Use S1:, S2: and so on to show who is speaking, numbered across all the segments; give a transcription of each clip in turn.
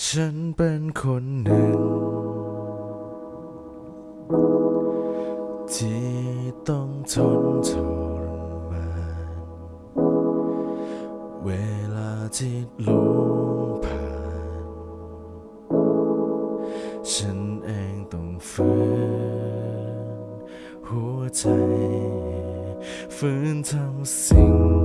S1: ฉันเป็นคนหนึ่ง ที่ต้องทนทรมานเวลาที่ลุงผ่าน ฉันเองต้องฝืนหัวใจฝืนทำสิ่ง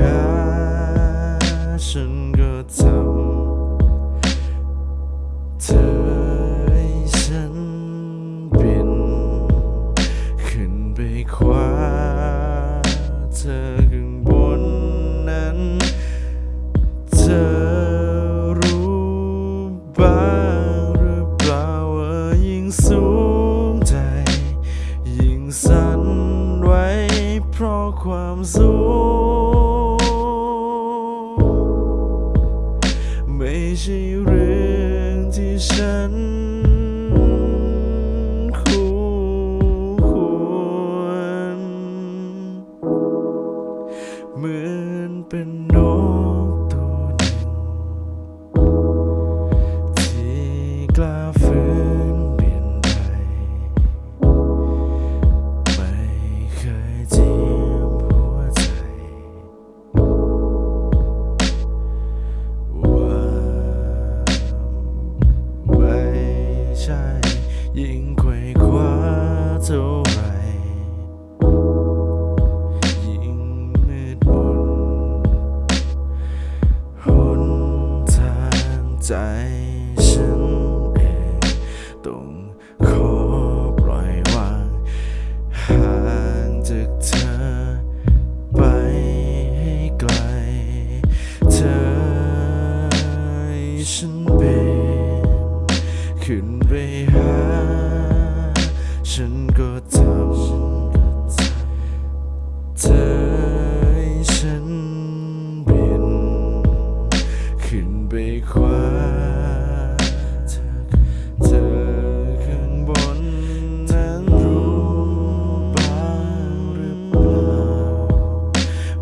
S1: หาฉันก็ทำเธอให้ฉันบิน ขึ้นไปคว้าเธอข้างบนนั้น เธอรู้บ้างหรือเปล่าว่ายิ่งสูงใจ ยิ่งสั่นไหวเพราะความสูง ใช่เรื่องที่ฉันคู่ควรเหมือนเป็นนก ใจฉันเองต้องขอปล่อยวางห่างจากเธอไปให้ไกล เธอให้ฉันเป็นขึ้นไปหาฉันก็ทำเธอ ว้าเธอข้างบนนั้นรู้บ้างหรือเปล่า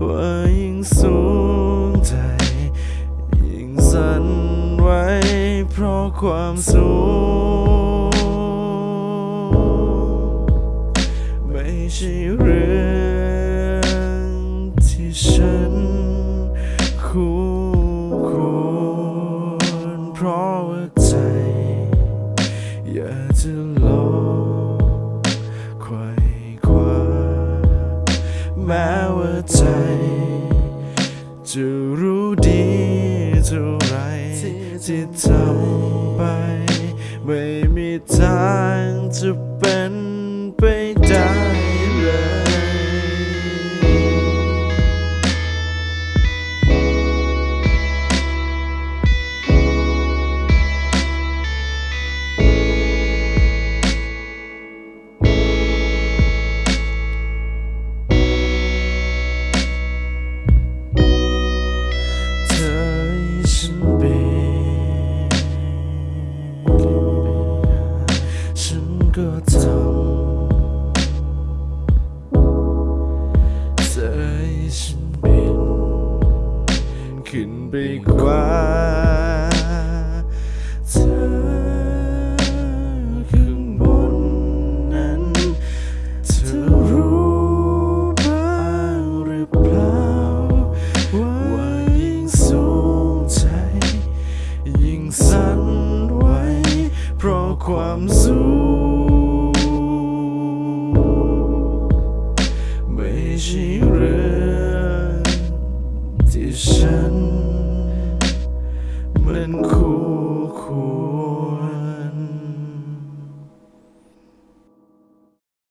S1: ว่ายิ่งสูงใจ ยิ่งสั่นไหวเพราะความสูง ไม่ใช่เรื่องที่ฉันคู่ควร เพราะว่าใจ อยากจะลองไขว่คว้าแม้ว่าใจ จะรู้ดีเท่าไรที่ทำไป ไม่มีทางจะเป็น ไปกว่าเธอข้างบนนั้น เธอรู้บ้างหรือเปล่า ว่ายิ่งสูงใจ ยิ่งสั่นไหวเพราะความสูงไม่ใช่เรื่องที่ฉัน